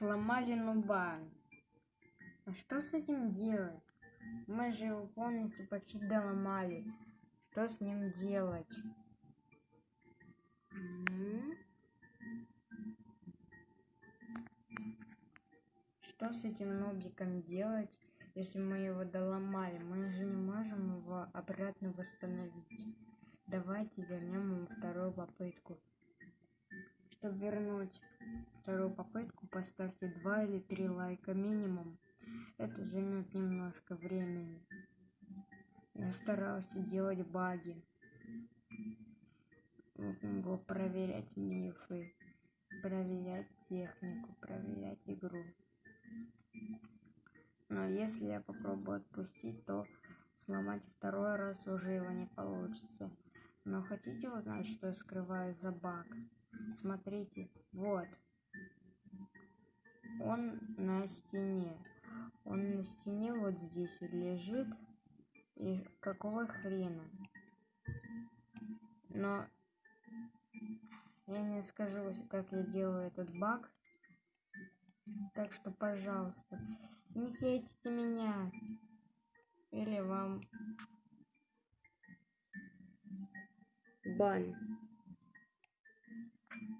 сломали нуба. А что с этим делать? Мы же его полностью почти доломали. Что с ним делать? Что с этим нобиком делать, если мы его доломали? Мы же не можем его обратно восстановить. Давайте вернем ему. Чтобы вернуть вторую попытку, поставьте 2 или 3 лайка минимум. Это займет немножко времени. Я старался делать баги. Его проверять мифы, проверять технику, проверять игру. Но если я попробую отпустить, то сломать второй раз уже его не получится. Но хотите узнать, что я скрываю за баг? Смотрите, вот. Он на стене. Он на стене вот здесь лежит. И какого хрена? Но я не скажу, как я делаю этот баг. Так что, пожалуйста, не хейтите меня. Или вам born